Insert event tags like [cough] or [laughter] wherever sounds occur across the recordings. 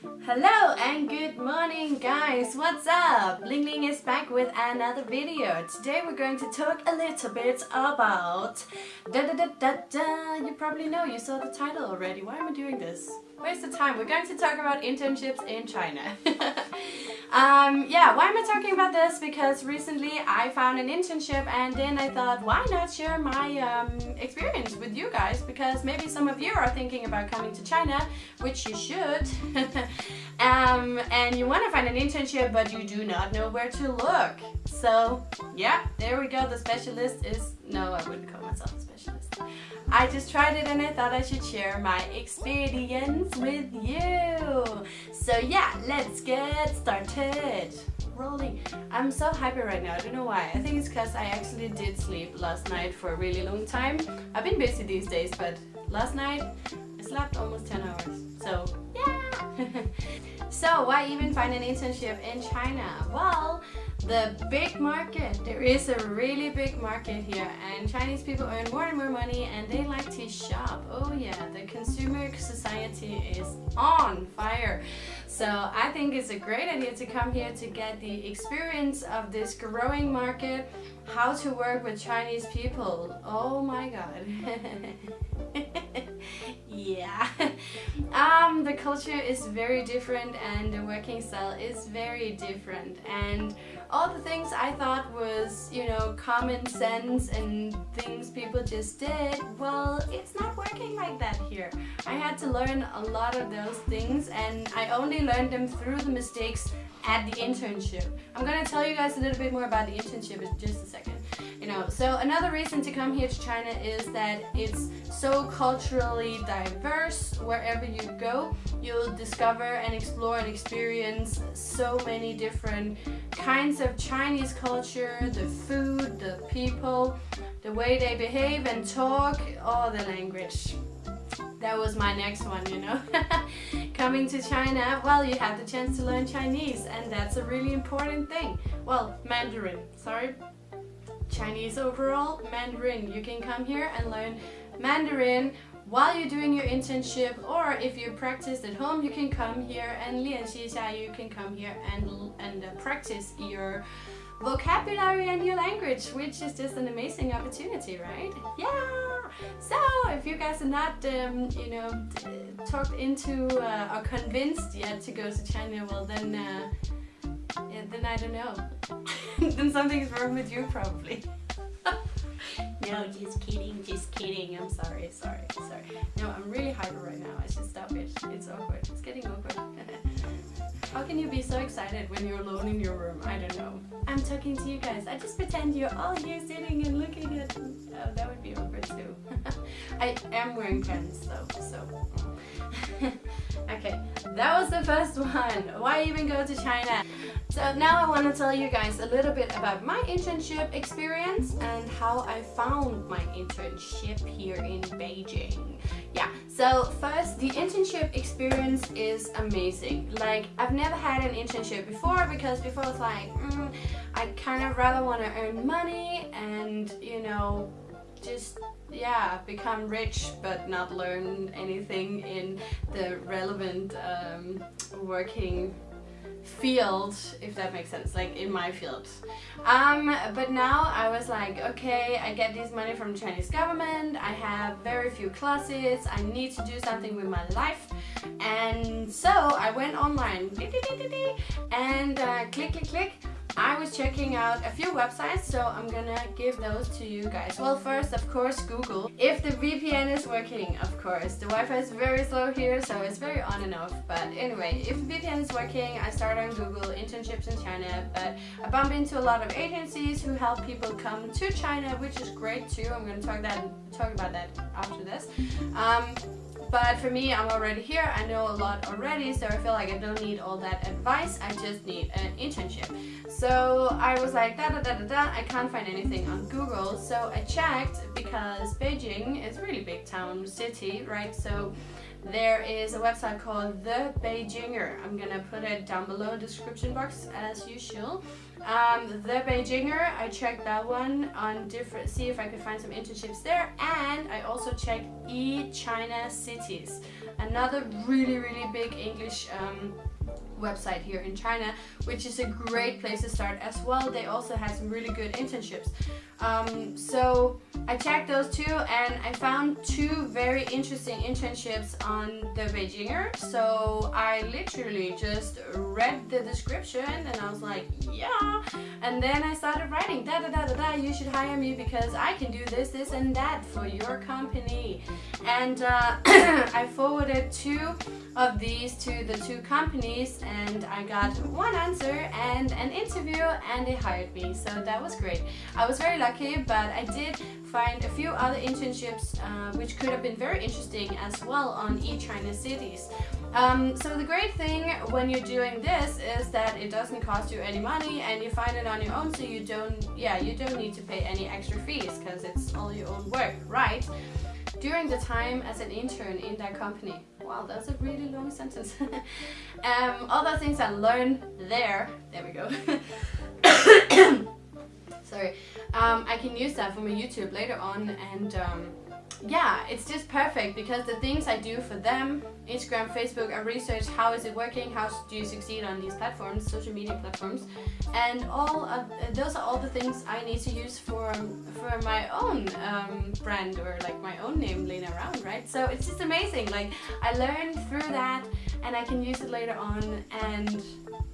Hello and good morning guys, what's up? Ling Ling is back with another video. Today we're going to talk a little bit about da da da da da. You probably know, you saw the title already. Why am I doing this? Waste of time? We're going to talk about internships in China. [laughs] um, yeah, why am I talking about this? Because recently I found an internship and then I thought, why not share my um, experience with you guys? Because maybe some of you are thinking about coming to China, which you should. [laughs] um, and you want to find an internship, but you do not know where to look. So, yeah, there we go. The specialist is, no, I wouldn't call myself a specialist. I just tried it and I thought I should share my experience with you. So yeah, let's get started. Rolling. I'm so happy right now, I don't know why. I think it's because I actually did sleep last night for a really long time. I've been busy these days, but last night I slept almost 10 hours. So yeah! [laughs] so why even find an internship in China? Well, the big market. There is a really big market here and Chinese people earn more and more money and they like to shop. Oh yeah, the consumer society is on fire. So I think it's a great idea to come here to get the experience of this growing market, how to work with Chinese people. Oh my god. [laughs] yeah [laughs] the culture is very different and the working style is very different. And all the things I thought was you know common sense and things people just did well it's not working like that here. I had to learn a lot of those things and I only learned them through the mistakes at the internship. I'm gonna tell you guys a little bit more about the internship in just a second know so another reason to come here to China is that it's so culturally diverse. Wherever you go you'll discover and explore and experience so many different kinds of Chinese culture the food the people the way they behave and talk all the language. That was my next one you know. [laughs] Coming to China well you have the chance to learn Chinese and that's a really important thing. Well Mandarin sorry Chinese overall, Mandarin. You can come here and learn Mandarin while you're doing your internship or if you practice at home you can come here and 练习一下 you can come here and, and uh, practice your vocabulary and your language which is just an amazing opportunity right yeah so if you guys are not um, you know talked into uh, or convinced yet to go to China well then uh, yeah, then I don't know. [laughs] then something's wrong with you probably. [laughs] no, just kidding, just kidding. I'm sorry, sorry, sorry. No, I'm really hyper right now. I should stop it. It's awkward. It's getting awkward. [laughs] How can you be so excited when you're alone in your room? I don't know. I'm talking to you guys. I just pretend you're all here sitting and looking at. Oh, that would be awkward too. [laughs] I am wearing pants though, so... [laughs] okay, that was the first one. Why even go to China? So now I want to tell you guys a little bit about my internship experience and how I found my internship here in Beijing. Yeah, so first the internship experience is amazing. Like I've never had an internship before because before it's like mm, I kind of rather want to earn money and you know just yeah become rich but not learn anything in the relevant um, working field if that makes sense like in my field. Um but now I was like okay I get this money from Chinese government I have very few classes I need to do something with my life. And so I went online and uh, click click click I was checking out a few websites, so I'm gonna give those to you guys. Well, first, of course, Google. If the VPN is working, of course. The Wi-Fi is very slow here, so it's very on and off. But anyway, if VPN is working, I start on Google internships in China. But I bump into a lot of agencies who help people come to China, which is great too. I'm gonna talk that talk about that after this. Um, but for me, I'm already here. I know a lot already, so I feel like I don't need all that advice. I just need an internship. So I was like, da da da da da, I can't find anything on Google. So I checked because Beijing is a really big town, city, right? So there is a website called The Beijinger. I'm gonna put it down below in the description box as usual. Um, the Beijinger, I checked that one on different, see if I could find some internships there. And I also checked eChinaCities, another really, really big English um, website here in China, which is a great place to start as well. They also have some really good internships. Um, so I checked those two and I found two very interesting internships on the Beijinger. So I literally just read the description and I was like, yeah. And then I started writing, da da da da da, you should hire me because I can do this, this and that for your company. And uh, [clears throat] I forwarded two of these to the two companies and I got one answer and an interview and they hired me. So that was great. I was very lucky, but I did find a few other internships uh, which could have been very interesting as well on eChinaCities. Um, so the great thing when you're doing this is that it doesn't cost you any money and you find it on your own so you don't yeah you don't need to pay any extra fees because it's all your own work right? During the time as an intern in that company. Wow that's a really long sentence. [laughs] Um, all those things I learned there there we go. [coughs] Sorry um, I can use that for my YouTube later on and um, yeah, it's just perfect because the things I do for them, Instagram, Facebook, I research how is it working, how do you succeed on these platforms, social media platforms, and all of, those are all the things I need to use for for my own um, brand or like my own name Lena Round, right? So it's just amazing. Like I learned through that, and I can use it later on, and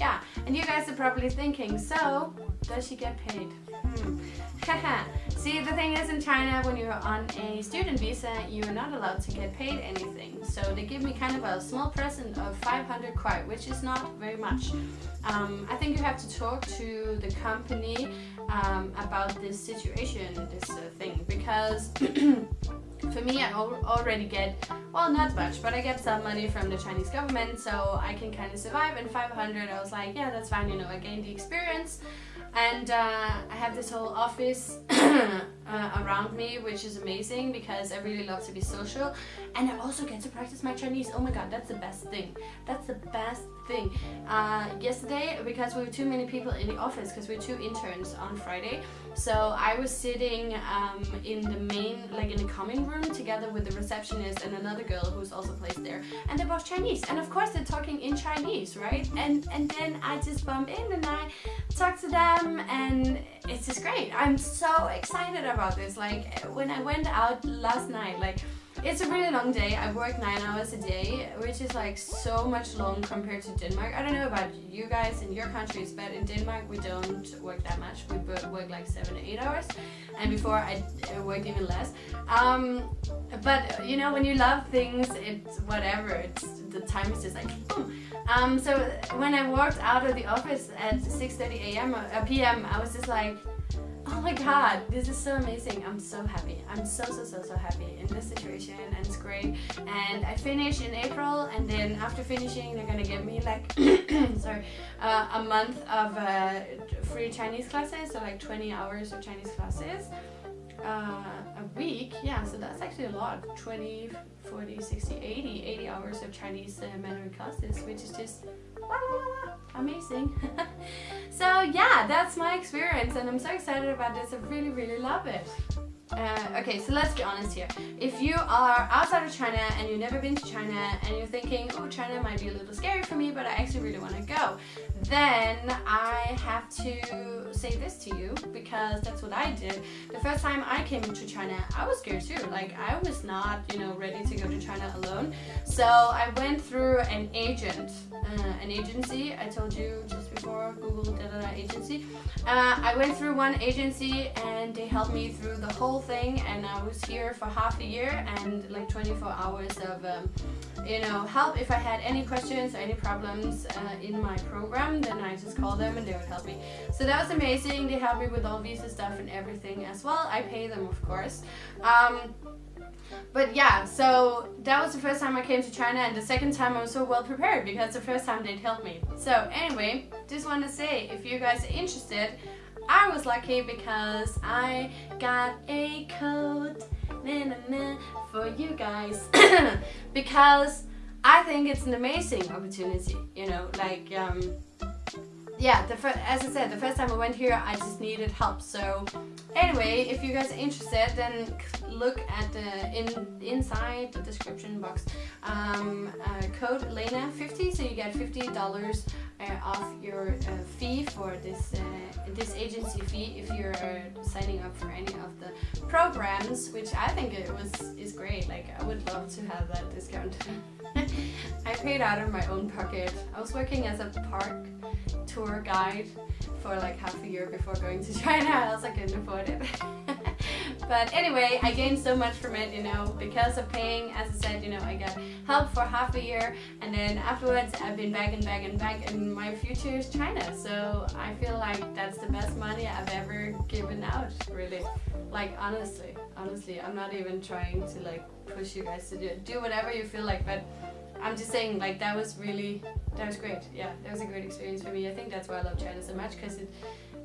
yeah. And you guys are probably thinking, so does she get paid? Hmm. [laughs] See, the thing is in China, when you're on a student visa, you're not allowed to get paid anything. So they give me kind of a small present of 500 kuai, which is not very much. Um, I think you have to talk to the company um, about this situation, this uh, thing, because [clears throat] for me I already get, well not much, but I get some money from the Chinese government so I can kind of survive. And 500 I was like, yeah that's fine, you know, I gained the experience. And uh, I have this whole office [clears throat] uh, around me which is amazing because I really love to be social. And I also get to practice my Chinese. Oh my god that's the best thing. That's the best thing. Uh, yesterday because we were too many people in the office because we are two interns on Friday so I was sitting um, in the main like in the common room together with the receptionist and another girl who's also placed there and they're both Chinese and of course they're talking in Chinese right? And and then I just bump in and I talk to them and it's just great. I'm so excited about this. Like when I went out last night like it's a really long day. I work nine hours a day, which is like so much long compared to Denmark. I don't know about you guys in your countries, but in Denmark we don't work that much. We work like seven to eight hours, and before I worked even less. Um, but you know, when you love things, it's whatever. It's the time is just like boom. Um, so when I walked out of the office at 6:30 a.m. Uh, p.m., I was just like Oh my god, this is so amazing. I'm so happy. I'm so, so, so, so happy in this situation and it's great. And I finish in April and then after finishing they're gonna give me like, [coughs] sorry, uh, a month of uh, free Chinese classes, so like 20 hours of Chinese classes. Uh, a week, yeah, so that's actually a lot. 20, 40, 60, 80, 80 hours of Chinese uh, Mandarin classes, which is just amazing. [laughs] so yeah, that's my experience and I'm so excited about this. I really, really love it. Uh, okay, so let's be honest here. If you are outside of China and you've never been to China and you're thinking, oh, China might be a little scary for me, but I actually really want to go, then I have to say this to you because that's what I did. The first time I came to China, I was scared too. Like, I was not, you know, ready to go to China alone. So I went through an agent, uh, an agency. I told you just before, Google da da da agency. Uh, I went through one agency and they helped me through the whole thing and I was here for half a year and like 24 hours of um, you know help. If I had any questions or any problems uh, in my program then I just called them and they would help me. So that was amazing. They helped me with all visa stuff and everything as well. I pay them of course. Um, but yeah, so that was the first time I came to China and the second time I was so well prepared because the first time they'd help me. So anyway, just want to say, if you guys are interested, I was lucky because I got a na, for you guys [coughs] because I think it's an amazing opportunity, you know, like um, yeah, the as I said, the first time I went here, I just needed help. So anyway, if you guys are interested, then look at the in inside the description box. Um, uh, code Lena50, so you get fifty dollars uh, off your uh, fee for this uh, this agency fee if you're uh, signing up for any of the programs, which I think it was is great. Like I would love to have that discount. [laughs] I paid out of my own pocket. I was working as a park tour guide for like half a year before going to [laughs] China, else I couldn't afford it. [laughs] but anyway, I gained so much from it, you know, because of paying, as I said, you know, I got help for half a year and then afterwards I've been back and back and back and my future is China. So I feel like that's the best money I've ever given out, really. Like honestly, honestly, I'm not even trying to like push you guys to do, do whatever you feel like, but I'm just saying like that was really that was great. Yeah that was a great experience for me. I think that's why I love China so much because it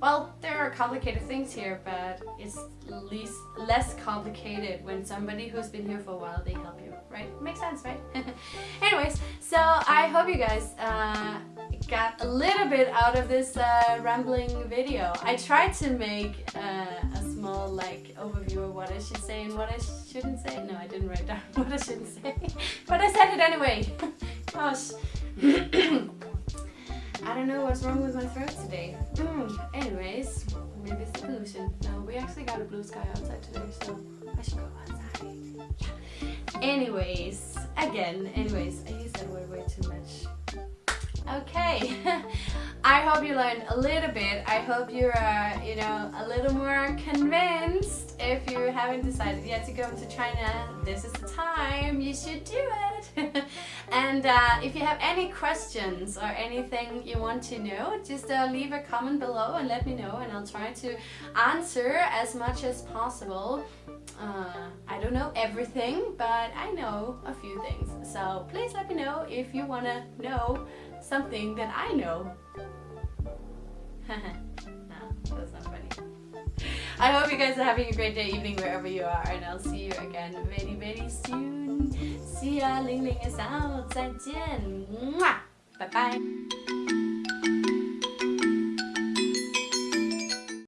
well there are complicated things here but it's least less complicated when somebody who's been here for a while they help you right? Makes sense right? [laughs] Anyways so I hope you guys uh, got a little bit out of this uh, rambling video. I tried to make uh, a small like overview of what I should say and what I shouldn't say. No I didn't write down [laughs] what I shouldn't say. [laughs] But it anyway [laughs] gosh [clears throat] I don't know what's wrong with my throat today. Mm. Anyways, maybe it's the pollution. No, we actually got a blue sky outside today, so I should go outside. Yeah. Anyways, again, anyways, I use that word way too much. Okay, [laughs] I hope you learned a little bit. I hope you're, uh, you know, a little more convinced. If you haven't decided yet to go to China, this is the time. You should do it. [laughs] and uh, if you have any questions or anything you want to know, just uh, leave a comment below and let me know, and I'll try to answer as much as possible. Uh, I don't know everything, but I know a few things. So please let me know if you want to know something that I know. [laughs] no, that's not funny. I hope you guys are having a great day, evening, wherever you are, and I'll see you again very, very soon. See ya, Ling Ling is out. 再见. Bye bye.